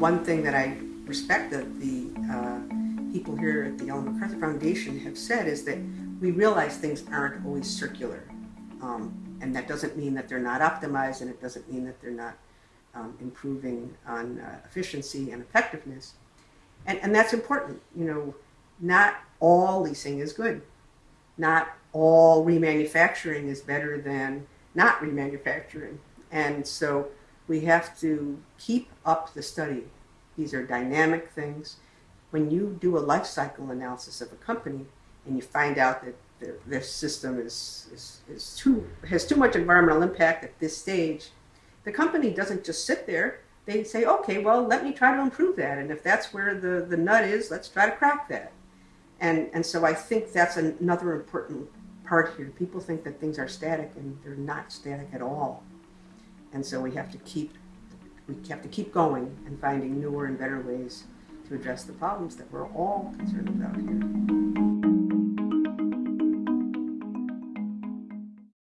one thing that I respect that the uh, people here at the Ellen MacArthur Foundation have said is that we realize things aren't always circular. Um, and that doesn't mean that they're not optimized and it doesn't mean that they're not um, improving on uh, efficiency and effectiveness. And, and that's important. You know, not all leasing is good. Not all remanufacturing is better than not remanufacturing. And so we have to keep up the study. These are dynamic things. When you do a life cycle analysis of a company and you find out that their, their system is, is, is too, has too much environmental impact at this stage, the company doesn't just sit there. They say, okay, well, let me try to improve that. And if that's where the, the nut is, let's try to crack that. And, and so I think that's another important part here. People think that things are static and they're not static at all. And so we have to keep we have to keep going and finding newer and better ways to address the problems that we're all concerned about here.